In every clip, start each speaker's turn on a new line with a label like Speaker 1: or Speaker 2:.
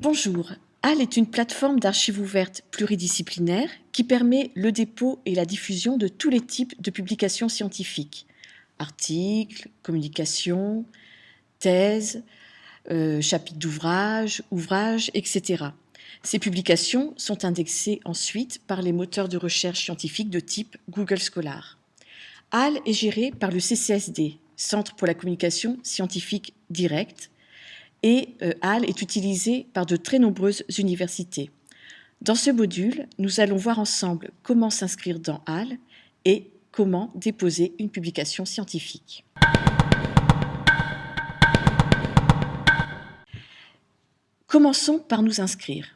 Speaker 1: Bonjour, HAL est une plateforme d'archives ouvertes pluridisciplinaire qui permet le dépôt et la diffusion de tous les types de publications scientifiques, articles, communications, thèses, euh, chapitres d'ouvrages, ouvrages, etc. Ces publications sont indexées ensuite par les moteurs de recherche scientifique de type Google Scholar. HAL est géré par le CCSD, Centre pour la communication scientifique directe, et euh, HAL est utilisé par de très nombreuses universités. Dans ce module, nous allons voir ensemble comment s'inscrire dans HAL et comment déposer une publication scientifique. Commençons par nous inscrire.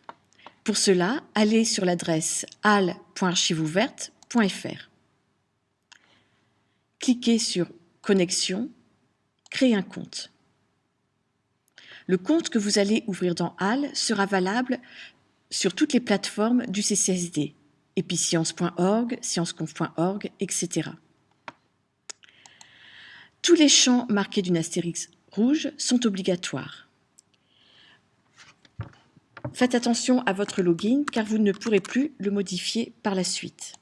Speaker 1: Pour cela, allez sur l'adresse hal.archiveouverte.fr. Cliquez sur Connexion, Créer un compte. Le compte que vous allez ouvrir dans HAL sera valable sur toutes les plateformes du CCSD, episcience.org, scienceconf.org, etc. Tous les champs marqués d'une astérix rouge sont obligatoires. Faites attention à votre login car vous ne pourrez plus le modifier par la suite.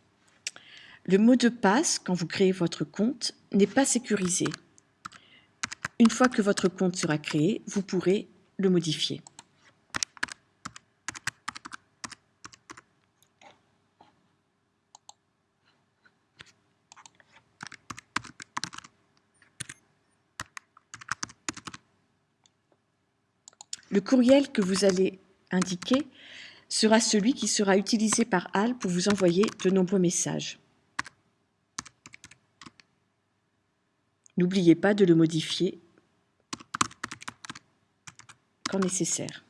Speaker 1: Le mot de passe, quand vous créez votre compte, n'est pas sécurisé. Une fois que votre compte sera créé, vous pourrez le modifier. Le courriel que vous allez indiquer sera celui qui sera utilisé par HAL pour vous envoyer de nombreux messages. N'oubliez pas de le modifier nécessaire.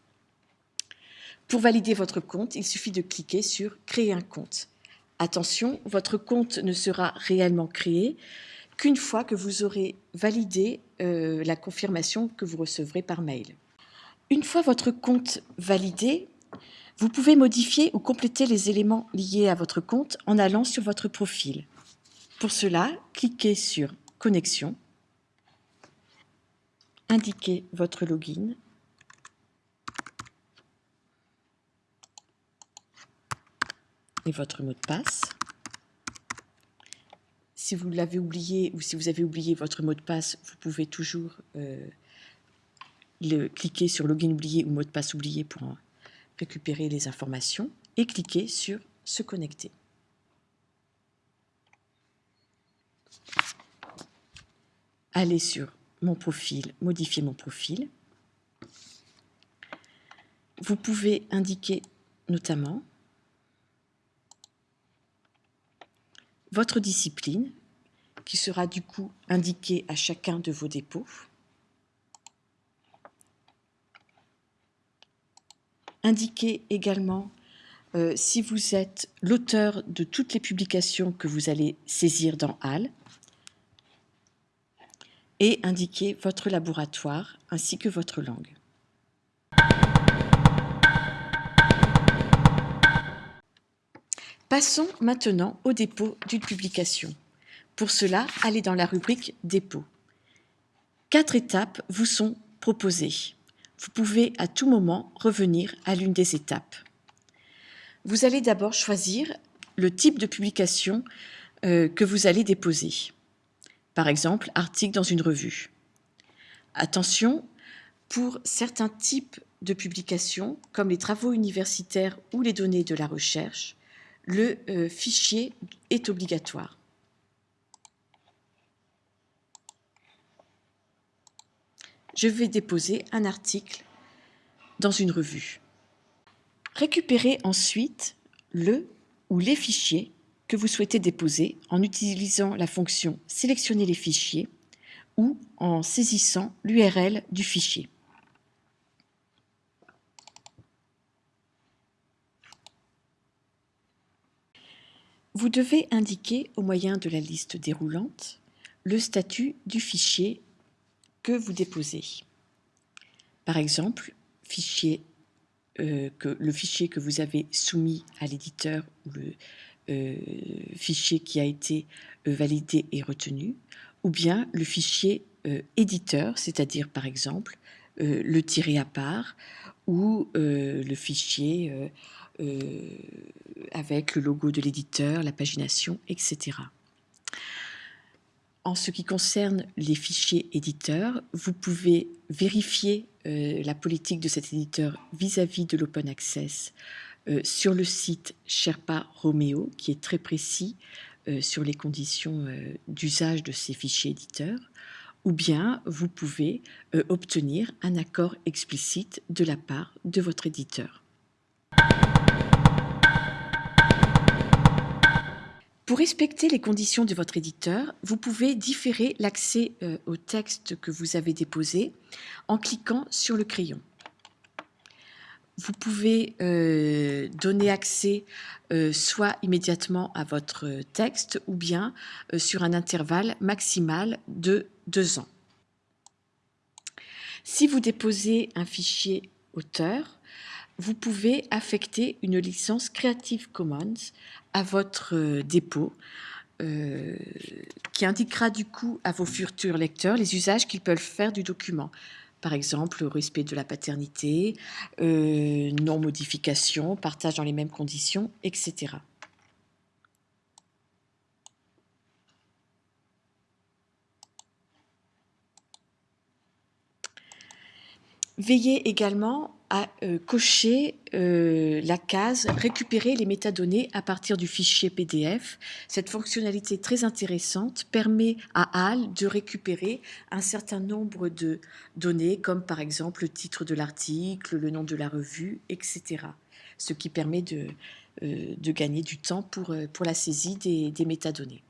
Speaker 1: Pour valider votre compte, il suffit de cliquer sur « Créer un compte ». Attention, votre compte ne sera réellement créé qu'une fois que vous aurez validé euh, la confirmation que vous recevrez par mail. Une fois votre compte validé, vous pouvez modifier ou compléter les éléments liés à votre compte en allant sur votre profil. Pour cela, cliquez sur « Connexion », indiquez votre login et votre mot de passe. Si vous l'avez oublié ou si vous avez oublié votre mot de passe, vous pouvez toujours euh, le, cliquer sur login oublié ou mot de passe oublié pour récupérer les informations et cliquer sur se connecter. Allez sur mon profil, modifier mon profil. Vous pouvez indiquer notamment votre discipline, qui sera du coup indiquée à chacun de vos dépôts. Indiquez également euh, si vous êtes l'auteur de toutes les publications que vous allez saisir dans HAL et indiquez votre laboratoire ainsi que votre langue. Passons maintenant au dépôt d'une publication. Pour cela, allez dans la rubrique Dépôt. Quatre étapes vous sont proposées. Vous pouvez à tout moment revenir à l'une des étapes. Vous allez d'abord choisir le type de publication euh, que vous allez déposer. Par exemple, article dans une revue. Attention, pour certains types de publications, comme les travaux universitaires ou les données de la recherche, le euh, fichier est obligatoire. Je vais déposer un article dans une revue. Récupérez ensuite le ou les fichiers que vous souhaitez déposer en utilisant la fonction « Sélectionner les fichiers » ou en saisissant l'URL du fichier. Vous devez indiquer au moyen de la liste déroulante le statut du fichier que vous déposez. Par exemple, euh, le fichier que vous avez soumis à l'éditeur ou le euh, fichier qui a été euh, validé et retenu, ou bien le fichier éditeur, c'est-à-dire par exemple le tiré à part ou le fichier avec le logo de l'éditeur, la pagination, etc. En ce qui concerne les fichiers éditeurs, vous pouvez vérifier euh, la politique de cet éditeur vis-à-vis de l'open access euh, sur le site Sherpa Romeo, qui est très précis euh, sur les conditions d'usage de ces fichiers éditeurs, ou bien vous pouvez obtenir un accord explicite de la part de votre éditeur. Pour respecter les conditions de votre éditeur, vous pouvez différer l'accès euh, au texte que vous avez déposé en cliquant sur le crayon. Vous pouvez euh, donner accès euh, soit immédiatement à votre texte ou bien sur un intervalle maximal de deux ans. Si vous déposez un fichier auteur, vous pouvez affecter une licence Creative Commons à votre euh, dépôt euh, qui indiquera du coup à vos futurs lecteurs les usages qu'ils peuvent faire du document. Par exemple, respect de la paternité, euh, non-modification, partage dans les mêmes conditions, etc. Veillez également à euh, cocher euh, la case « Récupérer les métadonnées à partir du fichier PDF ». Cette fonctionnalité très intéressante permet à HAL de récupérer un certain nombre de données, comme par exemple le titre de l'article, le nom de la revue, etc. Ce qui permet de, euh, gagner du temps pour, la saisie des métadonnées.